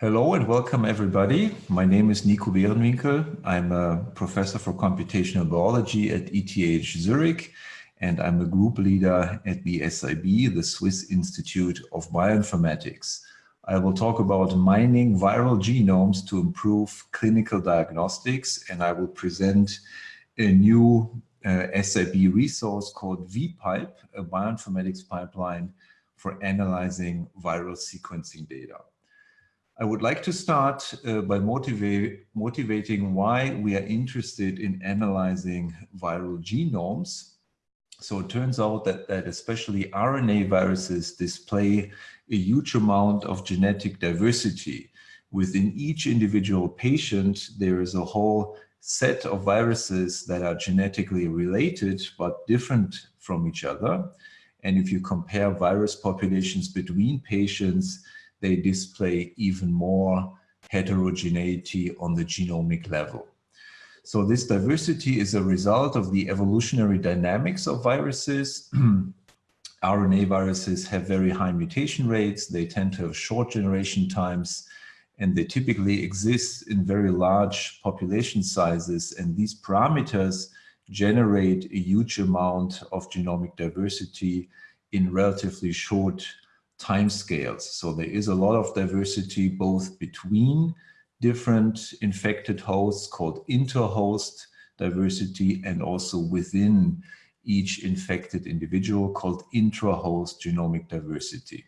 Hello and welcome everybody. My name is Niko Beerenwinkel. I'm a professor for computational biology at ETH Zurich and I'm a group leader at the SIB, the Swiss Institute of Bioinformatics. I will talk about mining viral genomes to improve clinical diagnostics and I will present a new uh, SIB resource called vPipe, a bioinformatics pipeline for analyzing viral sequencing data. I would like to start uh, by motivating why we are interested in analyzing viral genomes. So it turns out that, that especially RNA viruses display a huge amount of genetic diversity. Within each individual patient, there is a whole set of viruses that are genetically related but different from each other. And if you compare virus populations between patients, they display even more heterogeneity on the genomic level. So this diversity is a result of the evolutionary dynamics of viruses. RNA viruses have very high mutation rates. They tend to have short generation times and they typically exist in very large population sizes. And these parameters generate a huge amount of genomic diversity in relatively short timescales. So there is a lot of diversity both between different infected hosts called interhost diversity and also within each infected individual called intrahost genomic diversity.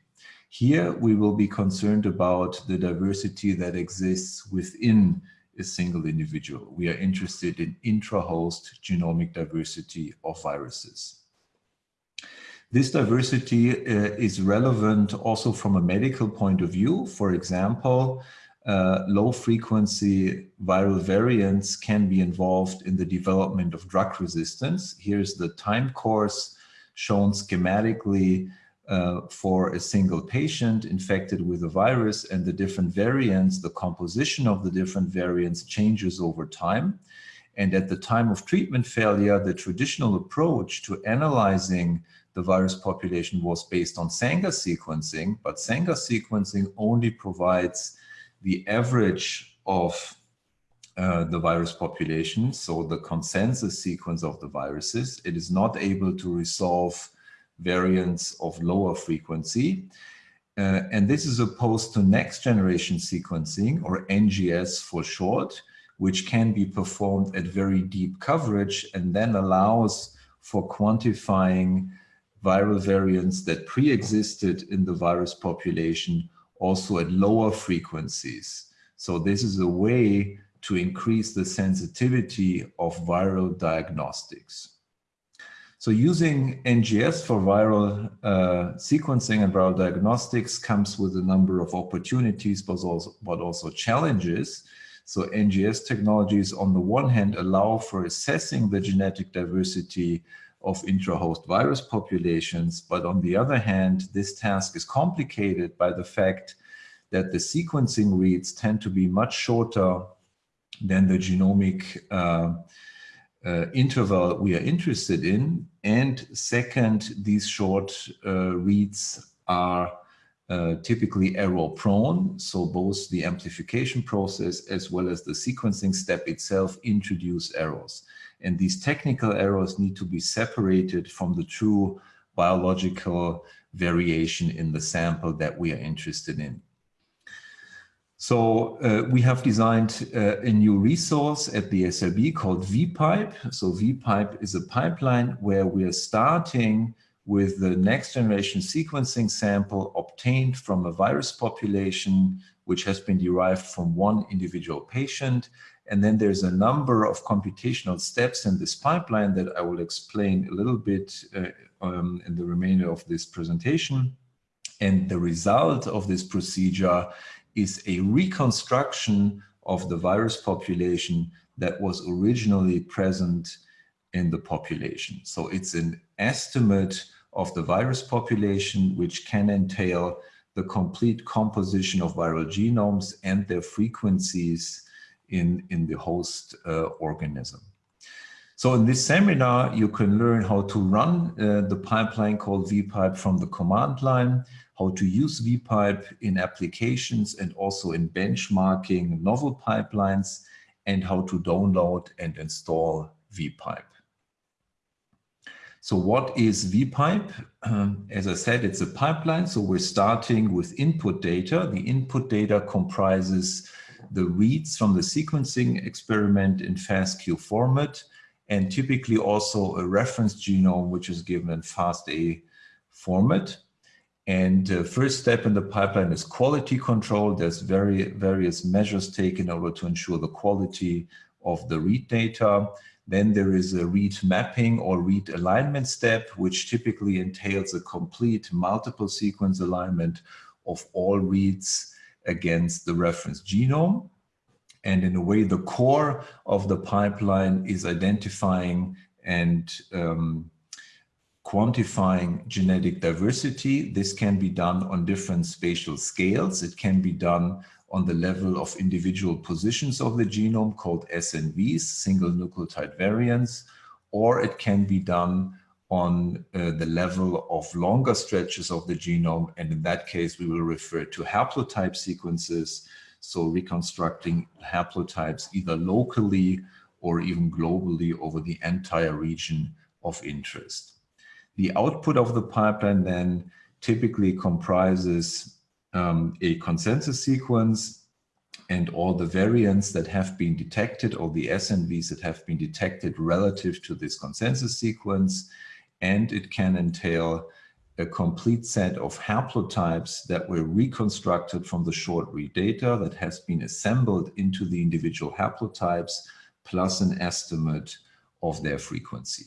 Here we will be concerned about the diversity that exists within a single individual. We are interested in intrahost genomic diversity of viruses. This diversity uh, is relevant also from a medical point of view. For example, uh, low frequency viral variants can be involved in the development of drug resistance. Here's the time course shown schematically uh, for a single patient infected with a virus and the different variants, the composition of the different variants changes over time. And at the time of treatment failure, the traditional approach to analyzing the virus population was based on Sanger sequencing, but Sanger sequencing only provides the average of uh, the virus population, so the consensus sequence of the viruses. It is not able to resolve variants of lower frequency. Uh, and this is opposed to next generation sequencing or NGS for short, which can be performed at very deep coverage and then allows for quantifying viral variants that pre-existed in the virus population also at lower frequencies. So this is a way to increase the sensitivity of viral diagnostics. So using NGS for viral uh, sequencing and viral diagnostics comes with a number of opportunities, but also, but also challenges. So NGS technologies on the one hand allow for assessing the genetic diversity of intrahost virus populations. But on the other hand, this task is complicated by the fact that the sequencing reads tend to be much shorter than the genomic uh, uh, interval we are interested in. And second, these short uh, reads are uh, typically error prone. So both the amplification process as well as the sequencing step itself introduce errors. And these technical errors need to be separated from the true biological variation in the sample that we are interested in. So uh, we have designed uh, a new resource at the SIB called vPipe. So vPipe is a pipeline where we are starting with the next generation sequencing sample obtained from a virus population which has been derived from one individual patient and then there's a number of computational steps in this pipeline that I will explain a little bit uh, um, in the remainder of this presentation. And the result of this procedure is a reconstruction of the virus population that was originally present in the population. So it's an estimate of the virus population, which can entail the complete composition of viral genomes and their frequencies in, in the host uh, organism. So in this seminar, you can learn how to run uh, the pipeline called vPipe from the command line, how to use vPipe in applications and also in benchmarking novel pipelines, and how to download and install vPipe. So what is vPipe? Um, as I said, it's a pipeline. So we're starting with input data. The input data comprises the reads from the sequencing experiment in FASTQ format, and typically also a reference genome, which is given in FASTA format. And uh, first step in the pipeline is quality control. There's very various measures taken in order to ensure the quality of the read data. Then there is a read mapping or read alignment step, which typically entails a complete multiple sequence alignment of all reads against the reference genome. And in a way, the core of the pipeline is identifying and um, quantifying genetic diversity. This can be done on different spatial scales. It can be done on the level of individual positions of the genome called SNVs, single nucleotide variants, or it can be done on uh, the level of longer stretches of the genome. And in that case, we will refer to haplotype sequences. So reconstructing haplotypes either locally or even globally over the entire region of interest. The output of the pipeline then typically comprises um, a consensus sequence and all the variants that have been detected, or the SNVs that have been detected relative to this consensus sequence. And it can entail a complete set of haplotypes that were reconstructed from the short read data that has been assembled into the individual haplotypes, plus an estimate of their frequency.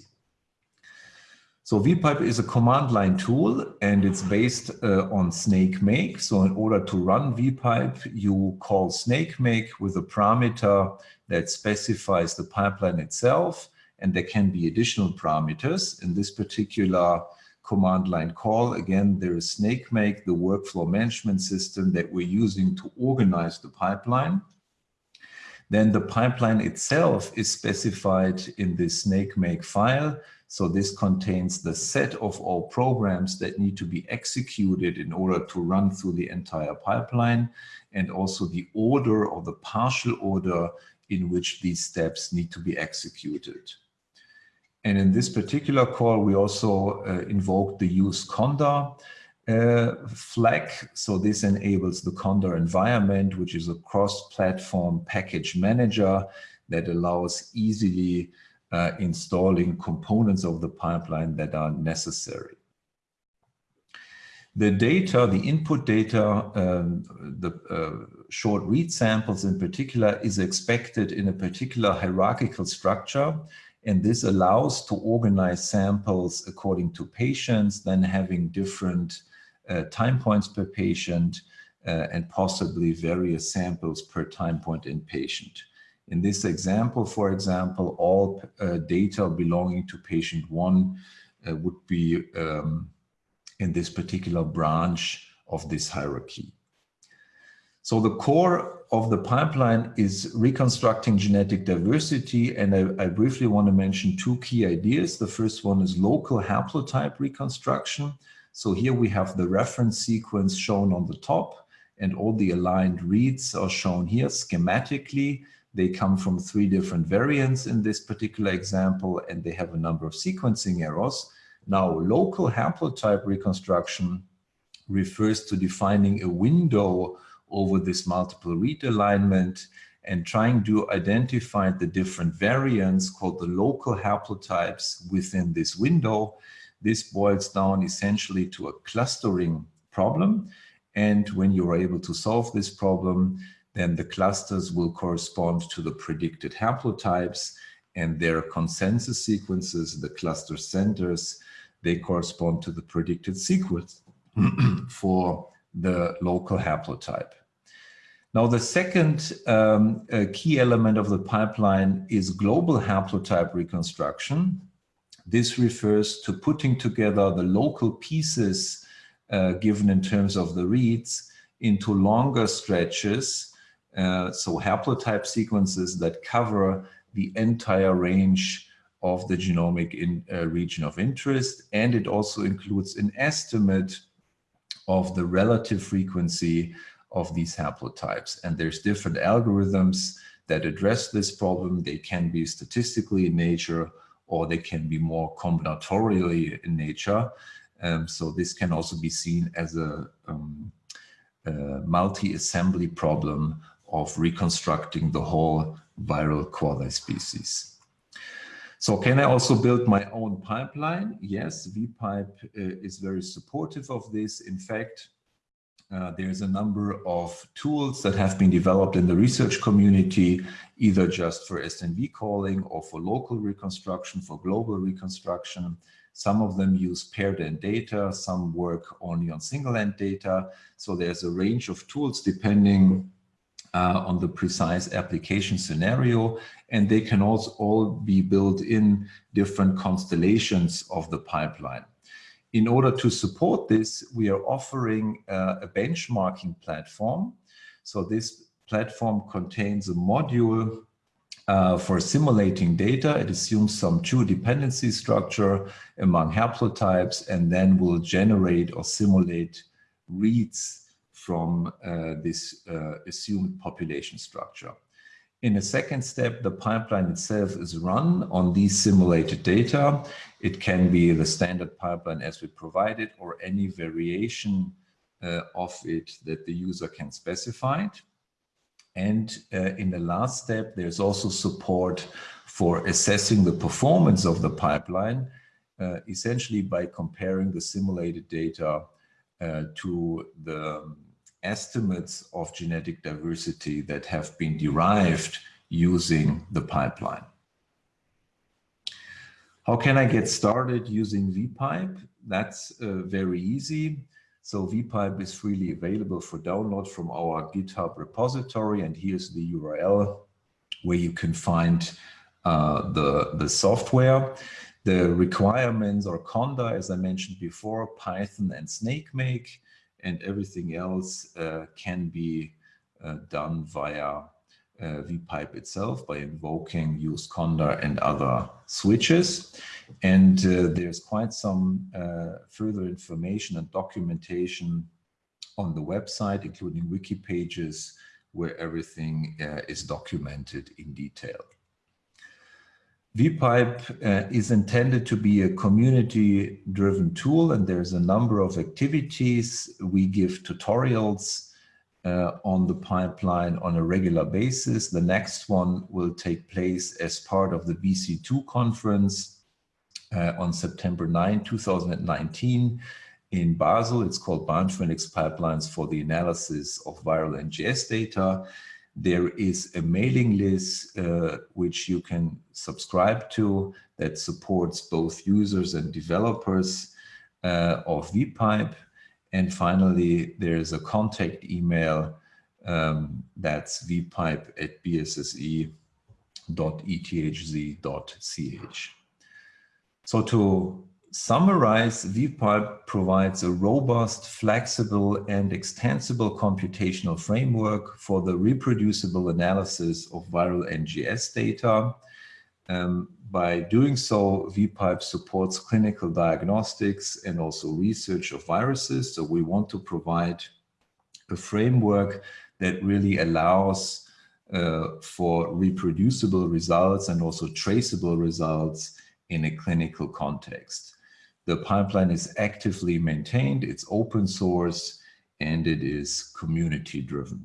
So vPipe is a command line tool and it's based uh, on Snakemake. So in order to run vPipe, you call Snakemake with a parameter that specifies the pipeline itself. And there can be additional parameters. In this particular command line call, again, there is Snakemake, the workflow management system that we're using to organize the pipeline. Then the pipeline itself is specified in this Snakemake file so this contains the set of all programs that need to be executed in order to run through the entire pipeline and also the order or the partial order in which these steps need to be executed. And in this particular call, we also uh, invoke the use conda uh, flag. So this enables the conda environment, which is a cross-platform package manager that allows easily uh, installing components of the pipeline that are necessary. The data, the input data, um, the uh, short read samples in particular is expected in a particular hierarchical structure. And this allows to organize samples according to patients, then having different uh, time points per patient uh, and possibly various samples per time point in patient. In this example, for example, all uh, data belonging to patient one uh, would be um, in this particular branch of this hierarchy. So the core of the pipeline is reconstructing genetic diversity. And I, I, briefly want to mention two key ideas. The first one is local haplotype reconstruction. So here we have the reference sequence shown on the top and all the aligned reads are shown here schematically. They come from three different variants in this particular example, and they have a number of sequencing errors. Now, local haplotype reconstruction refers to defining a window over this multiple read alignment and trying to identify the different variants called the local haplotypes within this window. This boils down essentially to a clustering problem. And when you're able to solve this problem, then the clusters will correspond to the predicted haplotypes and their consensus sequences, the cluster centers, they correspond to the predicted sequence for the local haplotype. Now, the second um, uh, key element of the pipeline is global haplotype reconstruction. This refers to putting together the local pieces uh, given in terms of the reads into longer stretches uh, so haplotype sequences that cover the entire range of the genomic in, uh, region of interest. And it also includes an estimate of the relative frequency of these haplotypes. And there's different algorithms that address this problem. They can be statistically in nature or they can be more combinatorially in nature. Um, so this can also be seen as a, um, a multi-assembly problem of reconstructing the whole viral quasi-species. So can I also build my own pipeline? Yes, VPipe uh, is very supportive of this. In fact, uh, there's a number of tools that have been developed in the research community, either just for SNV calling or for local reconstruction, for global reconstruction. Some of them use paired end data, some work only on single end data. So there's a range of tools depending uh, on the precise application scenario, and they can also all be built in different constellations of the pipeline. In order to support this, we are offering uh, a benchmarking platform. So this platform contains a module uh, for simulating data. It assumes some true dependency structure among haplotypes and then will generate or simulate reads from uh, this uh, assumed population structure. In a second step, the pipeline itself is run on these simulated data. It can be the standard pipeline as we provided or any variation uh, of it that the user can specify. And uh, in the last step, there's also support for assessing the performance of the pipeline, uh, essentially by comparing the simulated data uh, to the estimates of genetic diversity that have been derived using the pipeline. How can I get started using VPipe? That's uh, very easy. So VPipe is freely available for download from our GitHub repository. And here's the URL where you can find uh, the, the software. The requirements are Conda, as I mentioned before, Python and Snakemake and everything else uh, can be uh, done via uh, vpipe itself by invoking use conda and other switches. And uh, there's quite some uh, further information and documentation on the website, including wiki pages where everything uh, is documented in detail. VPipe uh, is intended to be a community-driven tool, and there's a number of activities. We give tutorials uh, on the pipeline on a regular basis. The next one will take place as part of the BC2 conference uh, on September 9, 2019 in Basel. It's called Bioinformatics Pipelines for the Analysis of Viral NGS Data. There is a mailing list uh, which you can subscribe to that supports both users and developers uh, of VPipe. And finally, there's a contact email um, that's vpipe at bsse.ethz.ch. So to summarize, VPipe provides a robust, flexible, and extensible computational framework for the reproducible analysis of viral NGS data. Um, by doing so, VPipe supports clinical diagnostics and also research of viruses. So we want to provide a framework that really allows uh, for reproducible results and also traceable results in a clinical context. The pipeline is actively maintained, it's open source, and it is community driven.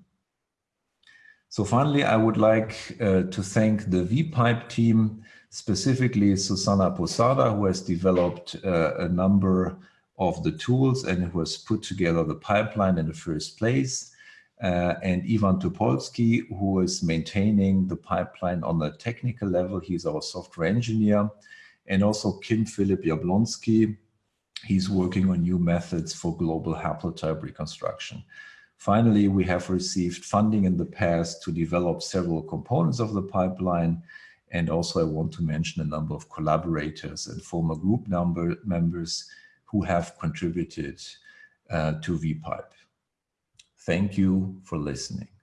So finally, I would like uh, to thank the VPipe team, specifically Susana Posada, who has developed uh, a number of the tools and who has put together the pipeline in the first place. Uh, and Ivan Topolsky, who is maintaining the pipeline on the technical level. He's our software engineer and also Kim Philip Jablonski. He's working on new methods for global haplotype reconstruction. Finally, we have received funding in the past to develop several components of the pipeline. And also I want to mention a number of collaborators and former group number members who have contributed uh, to VPipe. Thank you for listening.